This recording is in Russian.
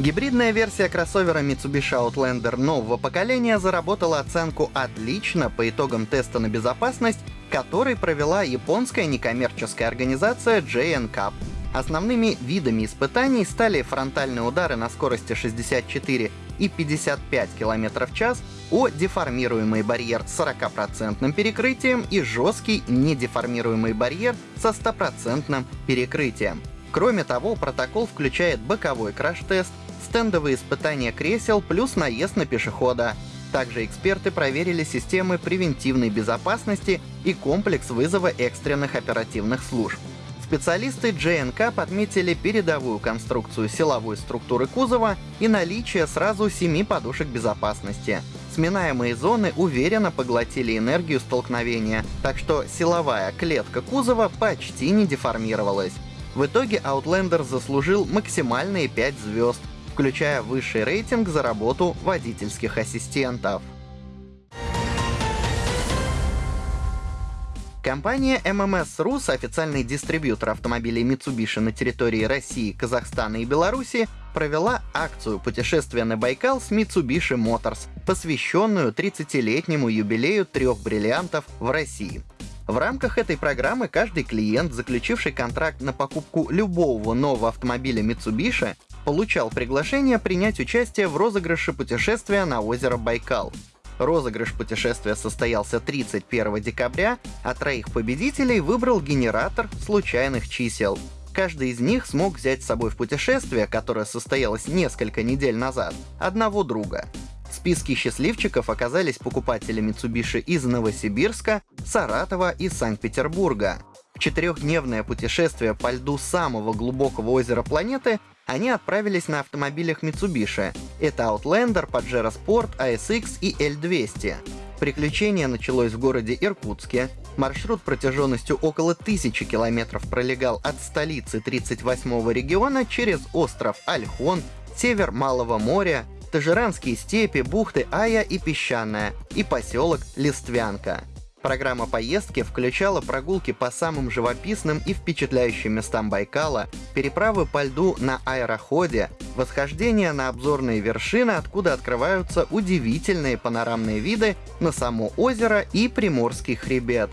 Гибридная версия кроссовера Mitsubishi Outlander нового поколения заработала оценку «отлично» по итогам теста на безопасность, который провела японская некоммерческая организация JNCAP. Основными видами испытаний стали фронтальные удары на скорости 64 и 55 км в час, о деформируемый барьер с 40% перекрытием и жесткий недеформируемый барьер со 100% перекрытием. Кроме того, протокол включает боковой краш-тест, стендовые испытания кресел плюс наезд на пешехода. Также эксперты проверили системы превентивной безопасности и комплекс вызова экстренных оперативных служб. Специалисты JNK отметили передовую конструкцию силовой структуры кузова и наличие сразу семи подушек безопасности. Сминаемые зоны уверенно поглотили энергию столкновения, так что силовая клетка кузова почти не деформировалась. В итоге Outlander заслужил максимальные 5 звезд, включая высший рейтинг за работу водительских ассистентов. Компания MMS Rus, официальный дистрибьютор автомобилей Mitsubishi на территории России, Казахстана и Беларуси, провела акцию путешествия на Байкал с Mitsubishi Motors, посвященную 30-летнему юбилею трех бриллиантов в России. В рамках этой программы каждый клиент, заключивший контракт на покупку любого нового автомобиля Mitsubishi, получал приглашение принять участие в розыгрыше путешествия на озеро Байкал. Розыгрыш путешествия состоялся 31 декабря, а троих победителей выбрал генератор случайных чисел. Каждый из них смог взять с собой в путешествие, которое состоялось несколько недель назад, одного друга. В списке счастливчиков оказались покупатели Mitsubishi из Новосибирска, Саратова и Санкт-Петербурга. Четырехдневное путешествие по льду самого глубокого озера планеты они отправились на автомобилях Mitsubishi. Это Outlander, Pajero Sport, ASX и L200. Приключение началось в городе Иркутске. Маршрут протяженностью около тысячи километров пролегал от столицы 38-го региона через остров Альхон, север Малого моря, Тажиранские степи, бухты Ая и Песчаная, и поселок Листвянка. Программа поездки включала прогулки по самым живописным и впечатляющим местам Байкала, переправы по льду на аэроходе, восхождение на обзорные вершины, откуда открываются удивительные панорамные виды на само озеро и Приморский хребет,